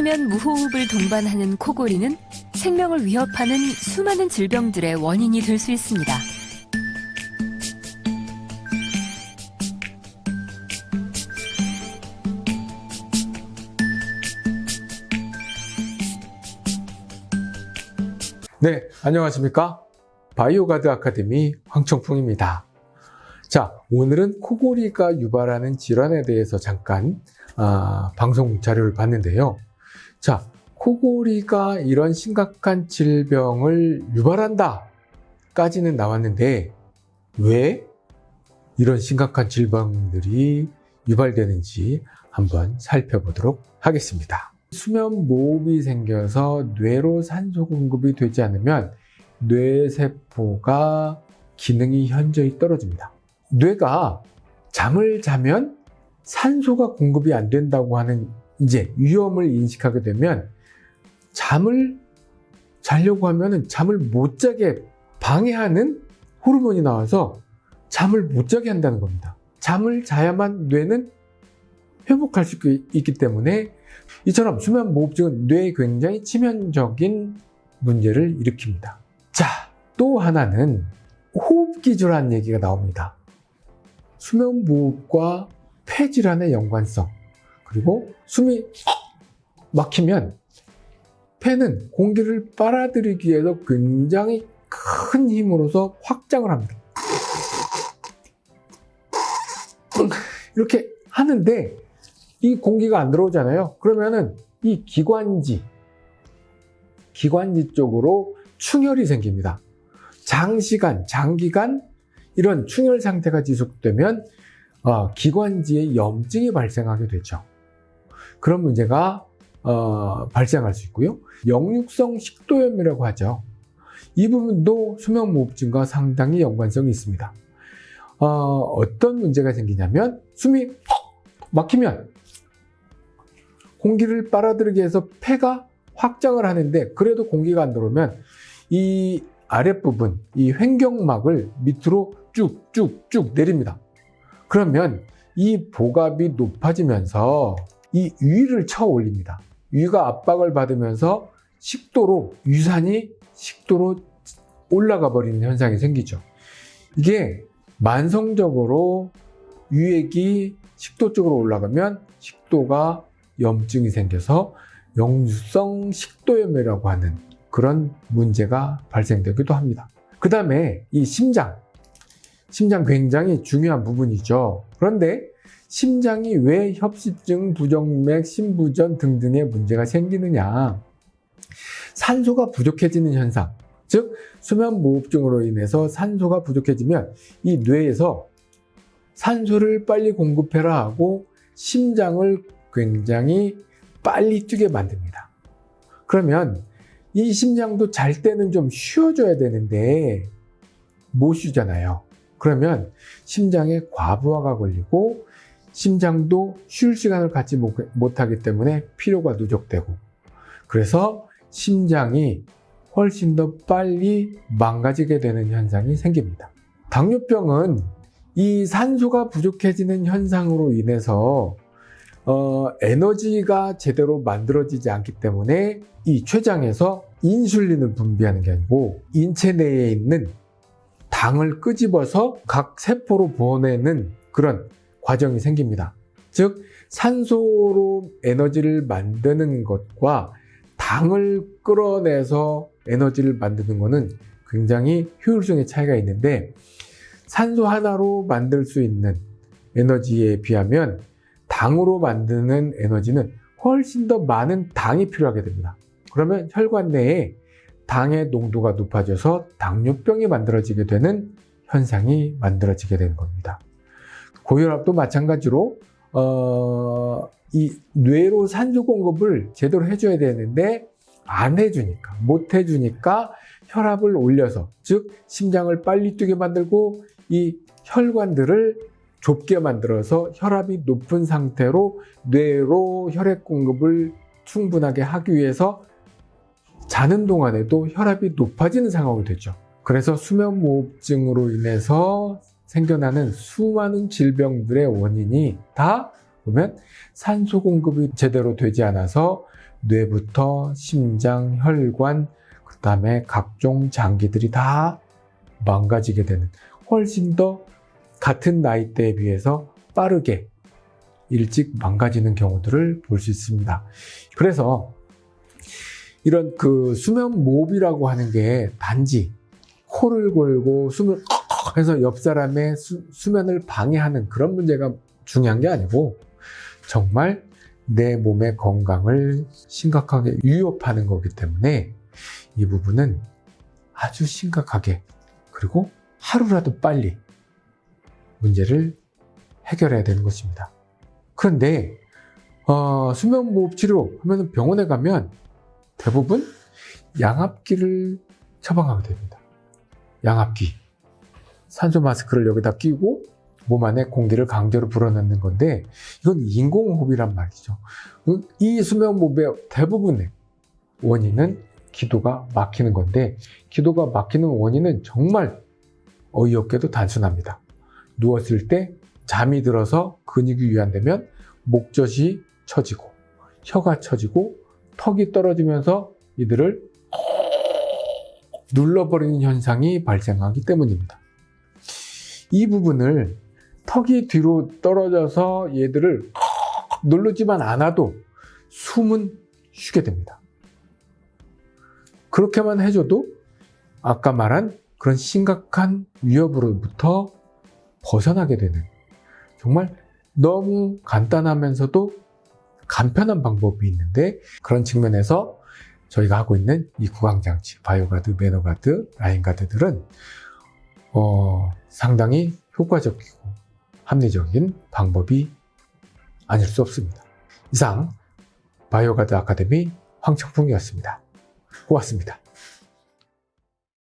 수면 무호흡을 동반하는 코골이는 생명을 위협하는 수많은 질병들의 원인이 될 수 있습니다. 네, 안녕하십니까? 바이오가드 아카데미 황청풍입니다. 자, 오늘은 코골이가 유발하는 질환에 대해서 잠깐 아, 방송 자료를 봤는데요. 자, 코골이가 이런 심각한 질병을 유발한다 까지는 나왔는데 왜 이런 심각한 질병들이 유발되는지 한번 살펴보도록 하겠습니다. 수면 무호흡이 생겨서 뇌로 산소 공급이 되지 않으면 뇌세포가 기능이 현저히 떨어집니다. 뇌가 잠을 자면 산소가 공급이 안 된다고 하는 이제 위험을 인식하게 되면 잠을 자려고 하면 잠을 못 자게 방해하는 호르몬이 나와서 잠을 못 자게 한다는 겁니다. 잠을 자야만 뇌는 회복할 수 있기 때문에 이처럼 수면 무호흡증은 뇌에 굉장히 치명적인 문제를 일으킵니다. 자, 또 하나는 호흡기 질환 얘기가 나옵니다. 수면 무호흡과 폐질환의 연관성 그리고 숨이 막히면 폐는 공기를 빨아들이기 위해서 굉장히 큰 힘으로서 확장을 합니다. 이렇게 하는데 이 공기가 안 들어오잖아요. 그러면은 이 기관지, 기관지 쪽으로 충혈이 생깁니다. 장시간, 장기간 이런 충혈 상태가 지속되면 어, 기관지에 염증이 발생하게 되죠. 그런 문제가 어, 발생할 수 있고요. 역류성 식도염이라고 하죠. 이 부분도 수면무호흡증과 상당히 연관성이 있습니다. 어, 떤 문제가 생기냐면 숨이 막히면 공기를 빨아들이기 위해서 폐가 확장을 하는데 그래도 공기가 안 들어오면 이 아랫부분, 이 횡격막을 밑으로 쭉쭉쭉 내립니다. 그러면 이 복압이 높아지면서 이 위를 쳐 올립니다. 위가 압박을 받으면서 식도로, 유산이 식도로 올라가 버리는 현상이 생기죠. 이게 만성적으로 유액이 식도 쪽으로 올라가면 식도가 염증이 생겨서 영유성 식도염이라고 하는 그런 문제가 발생되기도 합니다. 그 다음에 이 심장, 심장 굉장히 중요한 부분이죠. 그런데 심장이 왜 협심증, 부정맥, 심부전 등등의 문제가 생기느냐. 산소가 부족해지는 현상, 즉 수면 무호흡증으로 인해서 산소가 부족해지면 이 뇌에서 산소를 빨리 공급해라 하고 심장을 굉장히 빨리 뛰게 만듭니다. 그러면 이 심장도 잘 때는 좀 쉬어줘야 되는데 못 쉬잖아요. 그러면 심장에 과부하가 걸리고 심장도 쉴 시간을 갖지 못하기 때문에 피로가 누적되고 그래서 심장이 훨씬 더 빨리 망가지게 되는 현상이 생깁니다. 당뇨병은 이 산소가 부족해지는 현상으로 인해서 어, 에너지가 제대로 만들어지지 않기 때문에 이 췌장에서 인슐린을 분비하는 게 아니고 인체 내에 있는 당을 끄집어서 각 세포로 보내는 그런 과정이 생깁니다. 즉 산소로 에너지를 만드는 것과 당을 끌어내서 에너지를 만드는 것은 굉장히 효율성의 차이가 있는데 산소 하나로 만들 수 있는 에너지에 비하면 당으로 만드는 에너지는 훨씬 더 많은 당이 필요하게 됩니다. 그러면 혈관 내에 당의 농도가 높아져서 당뇨병이 만들어지게 되는 현상이 만들어지게 되는 겁니다. 고혈압도 마찬가지로 어, 이 뇌로 산소 공급을 제대로 해줘야 되는데 안 해주니까 못 해주니까 혈압을 올려서 즉 심장을 빨리 뛰게 만들고 이 혈관들을 좁게 만들어서 혈압이 높은 상태로 뇌로 혈액 공급을 충분하게 하기 위해서 자는 동안에도 혈압이 높아지는 상황이 되죠. 그래서 수면무호흡증으로 인해서 생겨나는 수많은 질병들의 원인이 다 보면 산소 공급이 제대로 되지 않아서 뇌부터 심장, 혈관, 그 다음에 각종 장기들이 다 망가지게 되는 훨씬 더 같은 나이대에 비해서 빠르게 일찍 망가지는 경우들을 볼 수 있습니다. 그래서 이런 그 수면 모흡이라고 하는 게 단지 코를 골고 숨을 해서 옆 사람의 수, 수면을 방해하는 그런 문제가 중요한 게 아니고 정말 내 몸의 건강을 심각하게 위협하는 거기 때문에 이 부분은 아주 심각하게 그리고 하루라도 빨리 문제를 해결해야 되는 것입니다. 그런데 어, 수면무호흡 치료 하면 병원에 가면 대부분 양압기를 처방하게 됩니다. 양압기. 산소 마스크를 여기다 끼고 몸 안에 공기를 강제로 불어넣는 건데 이건 인공호흡이란 말이죠. 이 수면무호흡의 대부분의 원인은 기도가 막히는 건데 기도가 막히는 원인은 정말 어이없게도 단순합니다. 누웠을 때 잠이 들어서 근육이 유연되면 목젖이 처지고 혀가 처지고 턱이 떨어지면서 이들을 눌러버리는 현상이 발생하기 때문입니다. 이 부분을 턱이 뒤로 떨어져서 얘들을 누르지만 않아도 숨은 쉬게 됩니다. 그렇게만 해줘도 아까 말한 그런 심각한 위협으로부터 벗어나게 되는 정말 너무 간단하면서도 간편한 방법이 있는데 그런 측면에서 저희가 하고 있는 이 구강장치, 바이오가드, 매너가드, 라인가드들은 어, 상당히 효과적이고 합리적인 방법이 아닐 수 없습니다. 이상 바이오가드 아카데미 황청풍이었습니다. 고맙습니다.